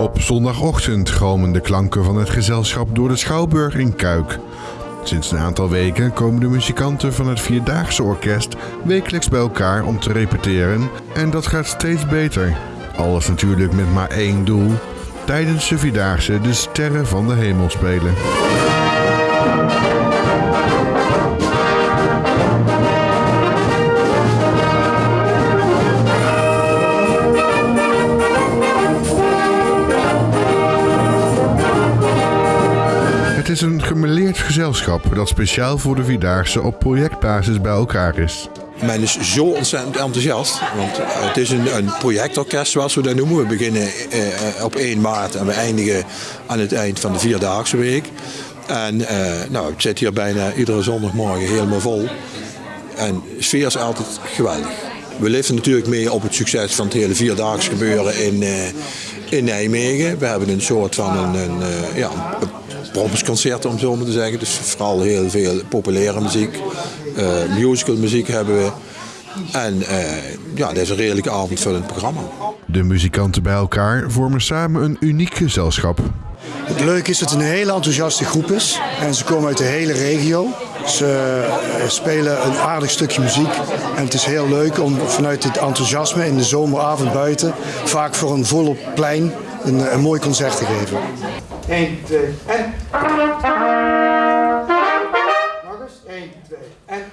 Op zondagochtend gromen de klanken van het gezelschap door de Schouwburg in Kuik. Sinds een aantal weken komen de muzikanten van het Vierdaagse Orkest wekelijks bij elkaar om te repeteren en dat gaat steeds beter. Alles natuurlijk met maar één doel: tijdens de Vierdaagse de sterren van de hemel spelen. Het is een gemeleerd gezelschap dat speciaal voor de Vierdaagse op projectbasis bij elkaar is. Men is zo ontzettend enthousiast. Want het is een, een projectorkest zoals we dat noemen. We beginnen eh, op 1 maart en we eindigen aan het eind van de Vierdaagse week. En eh, nou, het zit hier bijna iedere zondagmorgen helemaal vol. En de sfeer is altijd geweldig. We leven natuurlijk mee op het succes van het hele Vierdaagse gebeuren in, uh, in Nijmegen. We hebben een soort van een, een uh, ja, prompsconcert om zo maar te zeggen. Dus vooral heel veel populaire muziek. Uh, musical muziek hebben we. En ja, dat is een redelijk avondvullend programma. De muzikanten bij elkaar vormen samen een uniek gezelschap. Het leuke is dat het een hele enthousiaste groep is. En ze komen uit de hele regio. Ze spelen een aardig stukje muziek. En het is heel leuk om vanuit dit enthousiasme in de zomeravond buiten... vaak voor een volop plein een, een mooi concert te geven. 1, 2 en... Nog eens. 1, 2 en...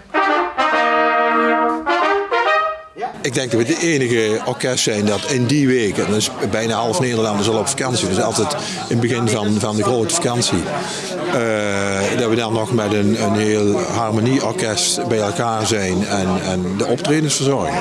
Ik denk dat we de enige orkest zijn dat in die week, en is bijna half Nederland is al op vakantie, dus altijd in het begin van, van de grote vakantie, uh, dat we dan nog met een, een heel harmonieorkest bij elkaar zijn en, en de optredens verzorgen.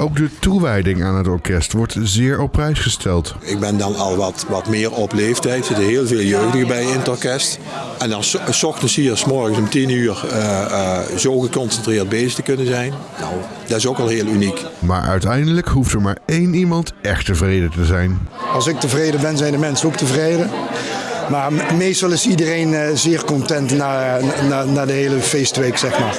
Ook de toewijding aan het orkest wordt zeer op prijs gesteld. Ik ben dan al wat, wat meer op leeftijd. Er zitten heel veel jeugdigen bij in het orkest. En dan s ochtends hier, s morgens om 10 uur, uh, uh, zo geconcentreerd bezig te kunnen zijn. Nou, dat is ook al heel uniek. Maar uiteindelijk hoeft er maar één iemand echt tevreden te zijn. Als ik tevreden ben, zijn de mensen ook tevreden. Maar meestal is iedereen uh, zeer content na, na, na de hele feestweek, zeg maar.